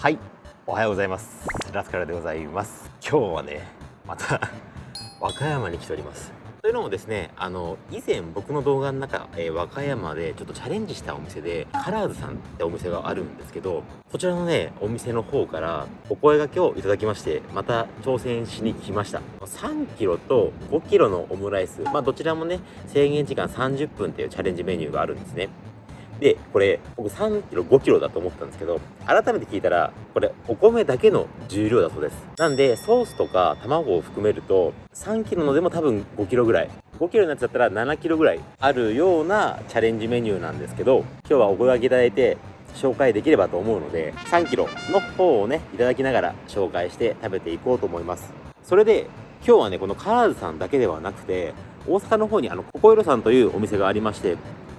はいおはようございます。ラスカルでございます。今日はねまた 和歌山に来ております。というのもですねあの以前僕の動画の中、えー、和歌山でちょっとチャレンジしたお店でカラーズさんってお店があるんですけどこちらのねお店の方からお声がけをいただきましてまた挑戦しに来ました。3キロと5キロのオムライス。まあどちらもね制限時間30分っていうチャレンジメニューがあるんですね。で、これ、僕3キロ、5キロだと思ったんですけど、改めて聞いたら、これ、お米だけの重量だそうです。なんで、ソースとか卵を含めると、3キロのでも多分5キロぐらい。5キロのやつだったら7キロぐらいあるようなチャレンジメニューなんですけど、今日はお声掛けいただいて、紹介できればと思うので、3キロの方をね、いただきながら紹介して食べていこうと思います。それで、今日はね、このカラーズさんだけではなくて、大阪の方にあの、ココイロさんというお店がありまして、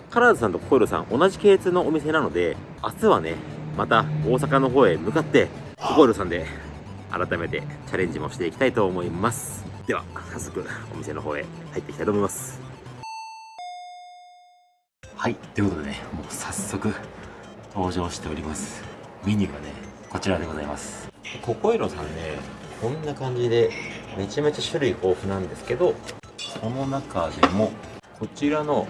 カラーズさんとココイロさん同じ系列のお店なので明日はねまた大阪の方へ向かってココイロさんで改めてチャレンジもしていきたいと思います。では早速お店の方へ入っていきたいと思います。はいということでねもう早速登場しております。メニューがねこちらでございます。ココイロさんねこんな感じでめちゃめちゃ種類豊富なんですけどその中でもこちらの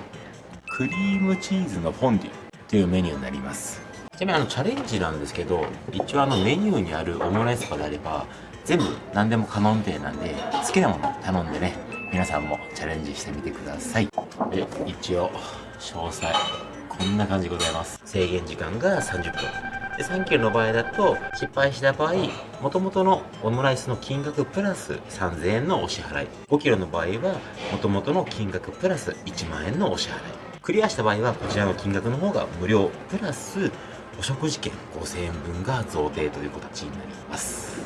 クリームチーズのフォンデュというメニューになります。ちなみにあのチャレンジなんですけど一応あのメニューにあるオムライスとかであれば全部何でも可能みたいなんで好きなもの頼んでね皆さんもチャレンジしてみてください。で一応詳細こんな感じでございます。制限時間が30分。で3キロの場合だと失敗した場合もともとのオムライスの金額プラス3000円のお支払い。5キロの場合はもともとの金額プラス1万円のお支払い。クリアした場合はこちらの金額の方が無料プラスお食事券5000円分が贈呈という形になります。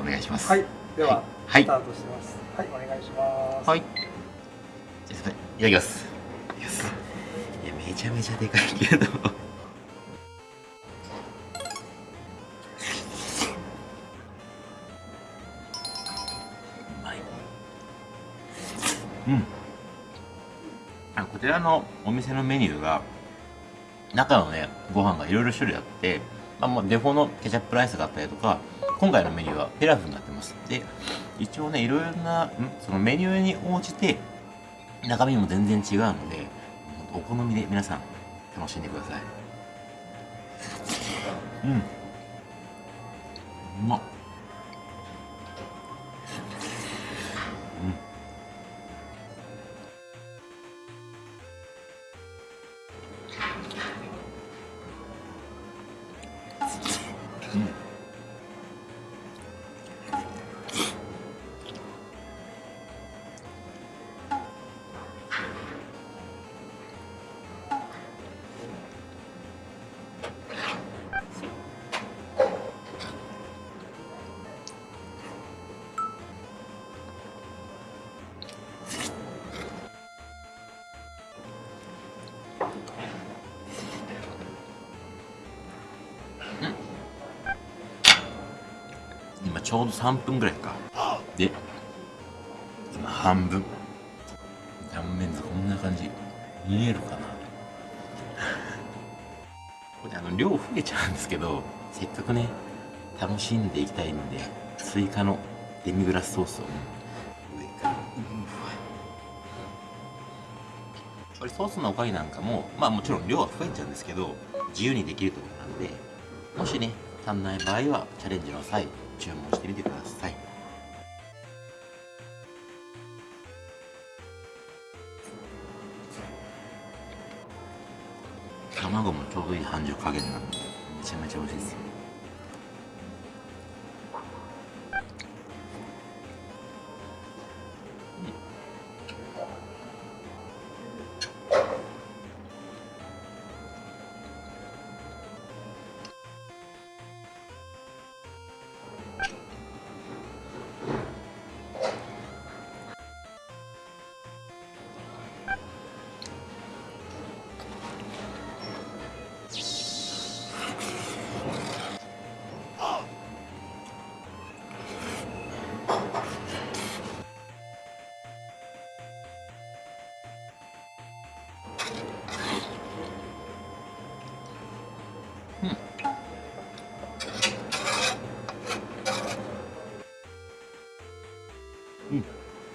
お願いします。はい。では、はい、スタートしてます。はい、お願いします。はい。じゃあいただきます。いやめちゃめちゃでかいけどうん。あこちらのお店のメニューが中のねご飯がいろいろ種類あって、まあ、もうデフォのケチャップライスがあったりとか今回のメニューはピラフになってます。で一応ねいろいろなんそのメニューに応じて中身も全然違うのでお好みで皆さん楽しんでください。うん。うまっ今ちょうど3分ぐらいか。で今半分。断面図こんな感じ。見えるかな？これあの量増えちゃうんですけどせっかくね楽しんでいきたいんで追加のデミグラスソースを、上から。これソースのおかげなんかもまあもちろん量は増えちゃうんですけど自由にできるところなんでもしね足んない場合はチャレンジの際注文してみてください。卵もちょうどいい半熟加減なんでめちゃめちゃ美味しいです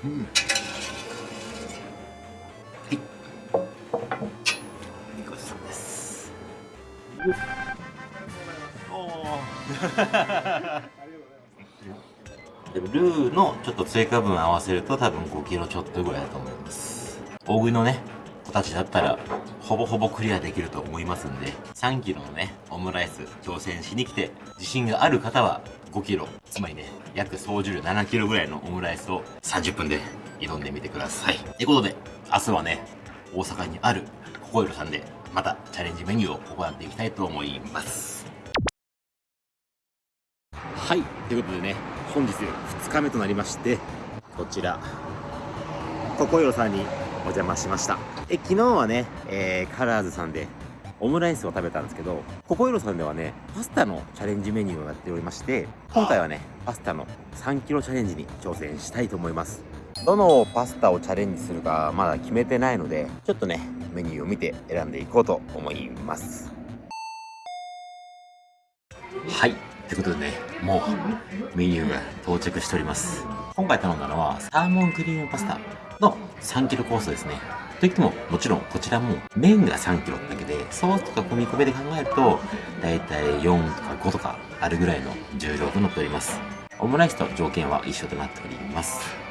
う、はい。ごちそうですおおルーのちょっと追加分合わせると多分5キロちょっとぐらい。だと思い。ます大食い。のね子たちだったらほぼほぼクリアできると思い。ますんで3キロのねオムライス挑戦しに来て自信がある方は5キロつまりね約総重量7キロぐらいのオムライスを30分で挑んでみてください。ってことで明日はね大阪にあるココイロさんでまたチャレンジメニューを行っていきたいと思います。はい。ということでね本日2日目となりましてこちらココイロさんにお邪魔しました。え昨日はね、えー、カラーズさんでオムライスを食べたんですけどココイロさんではねパスタのチャレンジメニューをやっておりまして今回はねパスタの3キロチャレンジに挑戦したいと思います。どのパスタをチャレンジするかまだ決めてないのでちょっとねメニューを見て選んでいこうと思います。はい。ってことでねもうメニューが到着しております。今回頼んだのはサーモンクリームパスタの3キロコースですねといってももちろんこちらも麺が3キロだけでソースとか込み込みで考えるとだいたい4とか5とかあるぐらいの重量となっております。オムライスと条件は一緒となっております。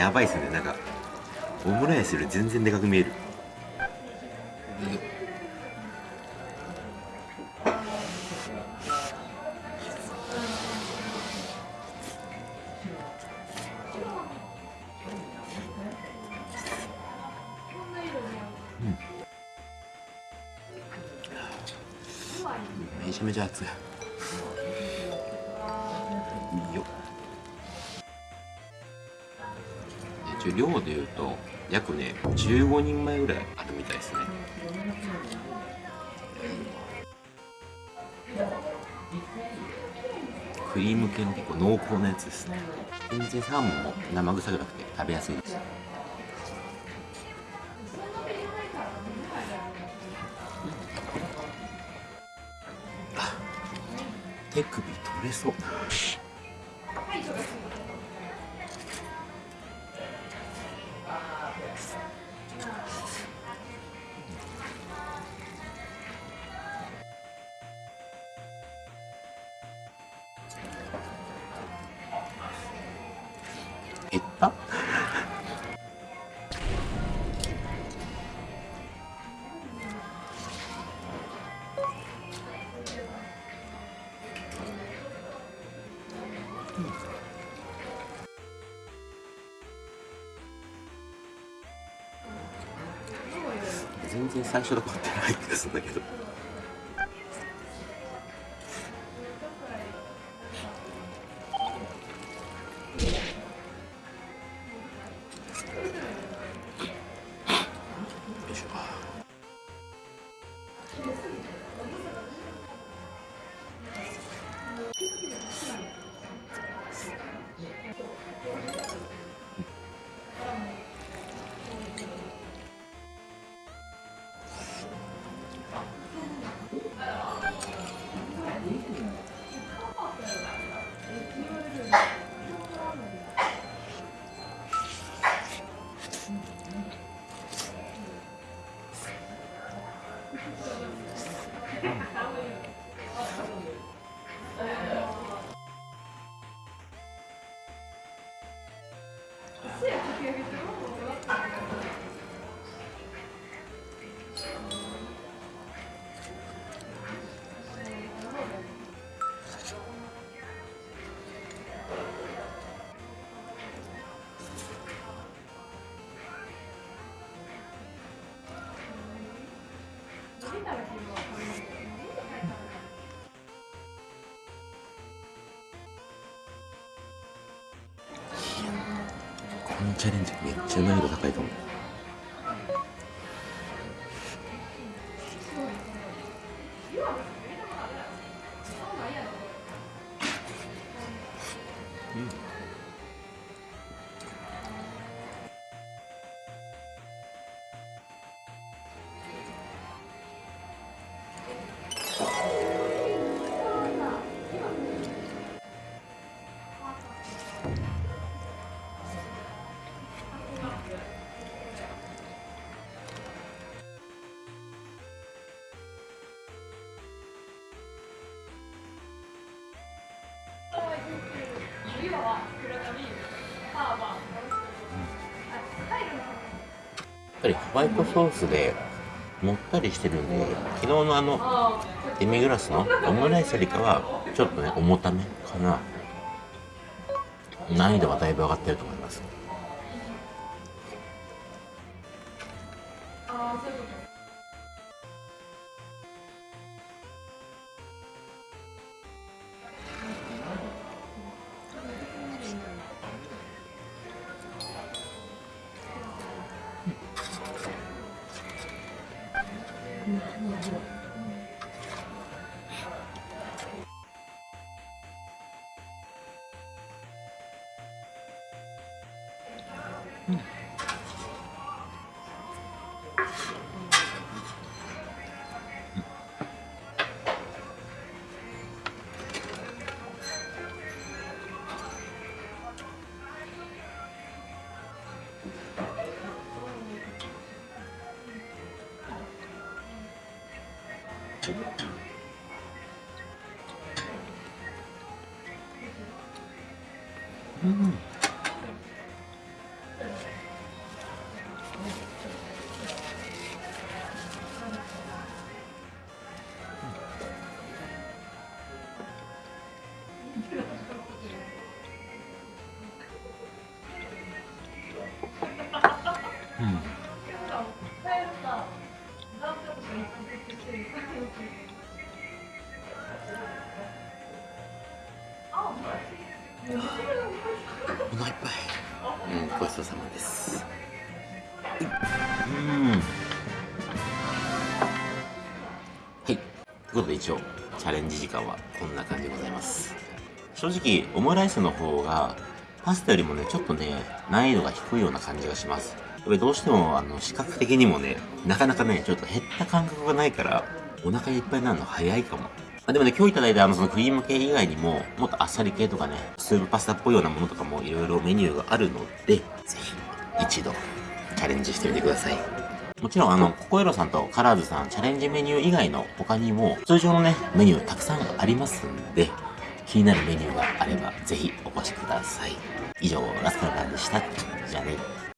やばいっすね。なんかオムライスより全然でかく見える。めちゃめちゃ熱い。一応量でいうと約ね15人前ぐらいあるみたいですね。クリーム系の結構濃厚なやつですね。全然サーモンも生臭くなくて食べやすいです。手首取れそう。減った？全然最初と変わってない気がすんだけど。よいしょこのチャレンジめっちゃ難易度高いと思う。うん。やっぱりホワイトソースでもったりしてるんで昨日のあのデミグラスのオムライスよりかはちょっとね重ためかな。難易度はだいぶ上がってると思います。うんお腹いっぱい。うん、ごちそうさまです。うん。はい。ということで一応、チャレンジ時間はこんな感じでございます。正直、オムライスの方が、パスタよりもね、ちょっとね、難易度が低いような感じがします。やっぱりどうしても、あの、視覚的にもね、なかなかね、ちょっと減った感覚がないから、お腹いっぱいになるの早いかも。あ、でもね、今日いただいたあの、そのクリーム系以外にも、もっとあっさり系とかね、スープパスタっぽいようなものとかもいろいろメニューがあるので、ぜひ、一度、チャレンジしてみてください。もちろん、あの、ココエロさんとカラーズさん、チャレンジメニュー以外の他にも、通常のね、メニューたくさんありますんで、気になるメニューがあれば、ぜひお越しください。以上、ラスカルからでした。じゃあね。